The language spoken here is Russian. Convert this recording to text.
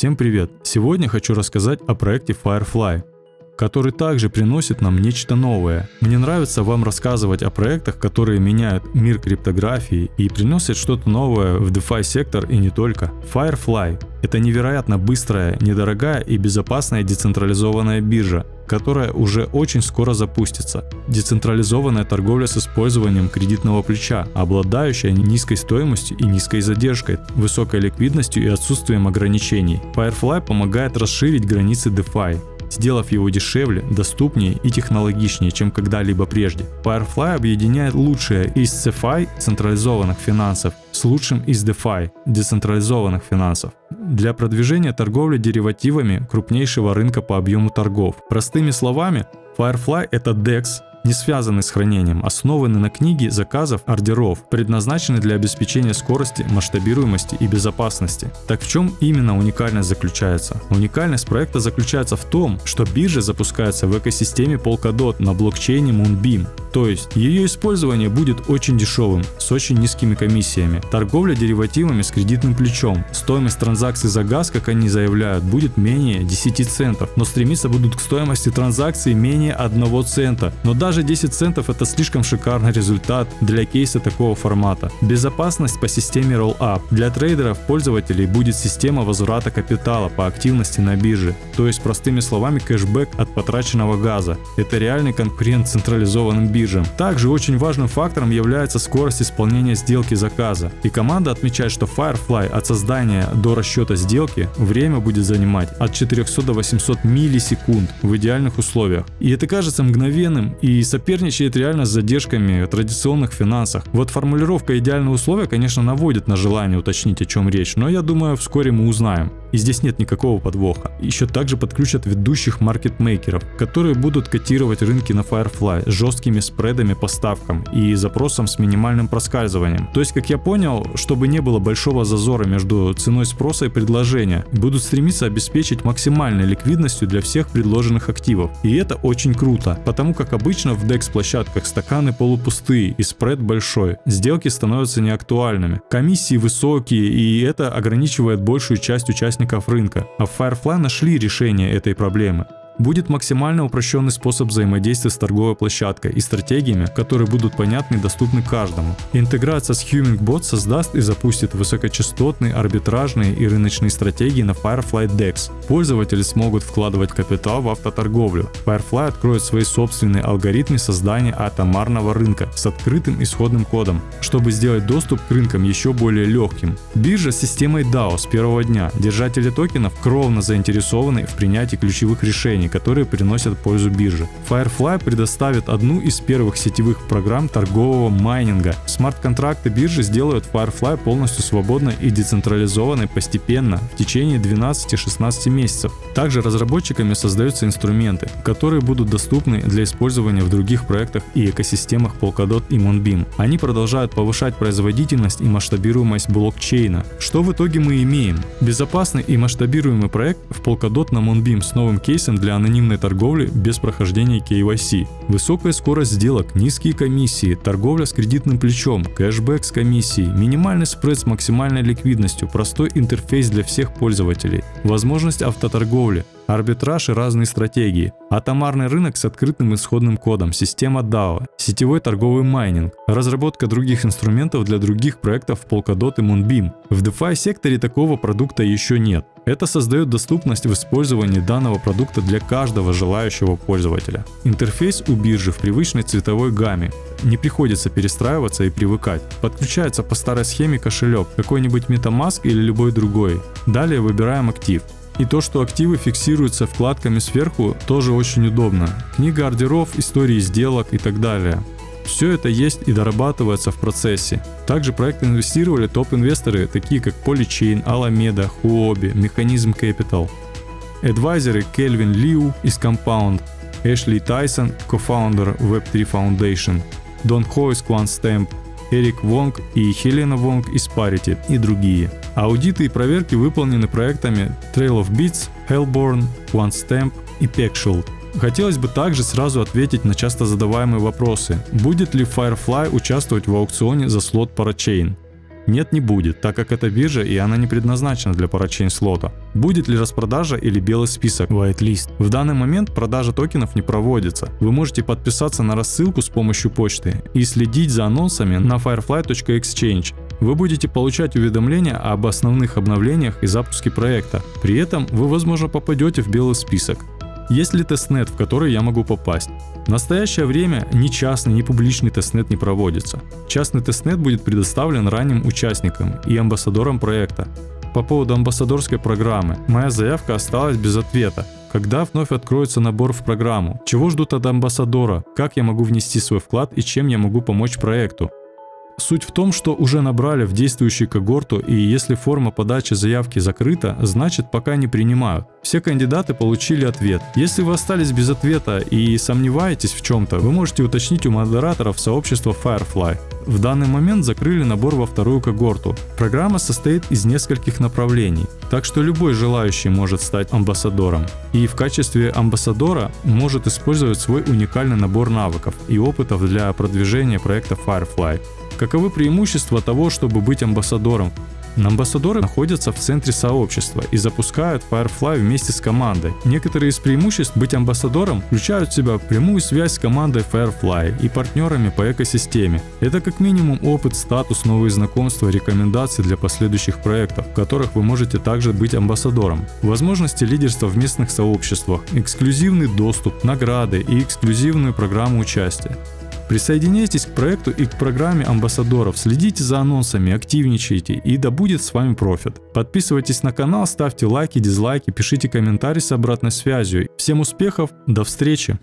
Всем привет! Сегодня хочу рассказать о проекте Firefly, который также приносит нам нечто новое. Мне нравится вам рассказывать о проектах, которые меняют мир криптографии и приносят что-то новое в DeFi сектор и не только. Firefly – это невероятно быстрая, недорогая и безопасная децентрализованная биржа, которая уже очень скоро запустится. Децентрализованная торговля с использованием кредитного плеча, обладающая низкой стоимостью и низкой задержкой, высокой ликвидностью и отсутствием ограничений. Firefly помогает расширить границы DeFi, сделав его дешевле, доступнее и технологичнее, чем когда-либо прежде. Firefly объединяет лучшее из CeFi централизованных финансов с лучшим из DeFi децентрализованных финансов для продвижения торговли деривативами крупнейшего рынка по объему торгов. Простыми словами, Firefly это DEX, не связаны с хранением, основаны на книге заказов ордеров, предназначены для обеспечения скорости, масштабируемости и безопасности. Так в чем именно уникальность заключается? Уникальность проекта заключается в том, что биржа запускается в экосистеме Polkadot на блокчейне Moonbeam, то есть ее использование будет очень дешевым, с очень низкими комиссиями. Торговля деривативами с кредитным плечом. Стоимость транзакций за газ, как они заявляют, будет менее 10 центов, но стремиться будут к стоимости транзакции менее 1 цента. Но даже 10 центов это слишком шикарный результат для кейса такого формата. Безопасность по системе Rollup. Для трейдеров пользователей будет система возврата капитала по активности на бирже. То есть простыми словами кэшбэк от потраченного газа. Это реальный конкурент централизованным биржам. Также очень важным фактором является скорость исполнения сделки заказа. И команда отмечает, что Firefly от создания до расчета сделки время будет занимать от 400 до 800 миллисекунд в идеальных условиях. И это кажется мгновенным и соперничает реально с задержками в традиционных финансах. Вот формулировка идеальные условия, конечно, наводит на желание уточнить о чем речь, но я думаю вскоре мы узнаем. И здесь нет никакого подвоха. Еще также подключат ведущих маркетмейкеров, которые будут котировать рынки на Firefly с жесткими спредами по ставкам и запросом с минимальным проскальзыванием. То есть, как я понял, чтобы не было большого зазора между ценой спроса и предложения, будут стремиться обеспечить максимальной ликвидностью для всех предложенных активов. И это очень круто, потому как обычно в DEX площадках стаканы полупустые и спред большой. Сделки становятся неактуальными. Комиссии высокие и это ограничивает большую часть участников участников рынка, а в Firefly нашли решение этой проблемы будет максимально упрощенный способ взаимодействия с торговой площадкой и стратегиями, которые будут понятны и доступны каждому. Интеграция с Humingbot создаст и запустит высокочастотные, арбитражные и рыночные стратегии на Firefly DEX. Пользователи смогут вкладывать капитал в автоторговлю. Firefly откроет свои собственные алгоритмы создания атомарного рынка с открытым исходным кодом, чтобы сделать доступ к рынкам еще более легким. Биржа с системой DAO с первого дня. Держатели токенов кровно заинтересованы в принятии ключевых решений, которые приносят пользу бирже. Firefly предоставит одну из первых сетевых программ торгового майнинга. Смарт-контракты биржи сделают Firefly полностью свободной и децентрализованной постепенно в течение 12-16 месяцев. Также разработчиками создаются инструменты, которые будут доступны для использования в других проектах и экосистемах Polkadot и Moonbeam. Они продолжают повышать производительность и масштабируемость блокчейна. Что в итоге мы имеем? Безопасный и масштабируемый проект в Polkadot на Moonbeam с новым кейсом для анонимной торговли без прохождения KYC. Высокая скорость сделок, низкие комиссии, торговля с кредитным плечом, кэшбэк с комиссией, минимальный спред с максимальной ликвидностью, простой интерфейс для всех пользователей, возможность автоторговли, арбитраж и разные стратегии, атомарный рынок с открытым исходным кодом, система DAO, сетевой торговый майнинг, разработка других инструментов для других проектов Polkadot и Moonbeam. В DeFi секторе такого продукта еще нет. Это создает доступность в использовании данного продукта для каждого желающего пользователя. Интерфейс у биржи в привычной цветовой гамме. Не приходится перестраиваться и привыкать. Подключается по старой схеме кошелек, какой-нибудь MetaMask или любой другой. Далее выбираем актив. И то, что активы фиксируются вкладками сверху, тоже очень удобно. Книга ордеров, истории сделок и так далее. Все это есть и дорабатывается в процессе. Также проект инвестировали топ-инвесторы, такие как Polychain, Alameda, Huobi, Mechanism Capital. Адвайзеры Кельвин Лиу из Compound, Эшли Тайсон, кофаундер Web3 Foundation, Дон Хо из QuantStamp, Эрик Вонг и Хелена Вонг из Parity и другие. Аудиты и проверки выполнены проектами Trail of Beats, Hellborn, OneStamp и Pexshield. Хотелось бы также сразу ответить на часто задаваемые вопросы. Будет ли Firefly участвовать в аукционе за слот Parachain? Нет, не будет, так как это биржа и она не предназначена для парачейн слота. Будет ли распродажа или белый список whitelist? В данный момент продажа токенов не проводится. Вы можете подписаться на рассылку с помощью почты и следить за анонсами на firefly.exchange. Вы будете получать уведомления об основных обновлениях и запуске проекта. При этом вы возможно попадете в белый список. Есть ли тестнет, в который я могу попасть? В настоящее время ни частный, ни публичный тестнет не проводится. Частный тестнет будет предоставлен ранним участникам и амбассадорам проекта. По поводу амбассадорской программы, моя заявка осталась без ответа. Когда вновь откроется набор в программу? Чего ждут от амбассадора? Как я могу внести свой вклад и чем я могу помочь проекту? Суть в том, что уже набрали в действующую когорту и если форма подачи заявки закрыта, значит пока не принимают. Все кандидаты получили ответ. Если вы остались без ответа и сомневаетесь в чем-то, вы можете уточнить у модераторов сообщества Firefly. В данный момент закрыли набор во вторую когорту. Программа состоит из нескольких направлений, так что любой желающий может стать амбассадором. И в качестве амбассадора может использовать свой уникальный набор навыков и опытов для продвижения проекта Firefly. Каковы преимущества того, чтобы быть амбассадором? Амбассадоры находятся в центре сообщества и запускают Firefly вместе с командой. Некоторые из преимуществ быть амбассадором включают в себя прямую связь с командой Firefly и партнерами по экосистеме. Это как минимум опыт, статус, новые знакомства, рекомендации для последующих проектов, в которых вы можете также быть амбассадором. Возможности лидерства в местных сообществах, эксклюзивный доступ, награды и эксклюзивную программу участия. Присоединяйтесь к проекту и к программе амбассадоров, следите за анонсами, активничайте и да будет с вами профит. Подписывайтесь на канал, ставьте лайки, дизлайки, пишите комментарии с обратной связью. Всем успехов, до встречи!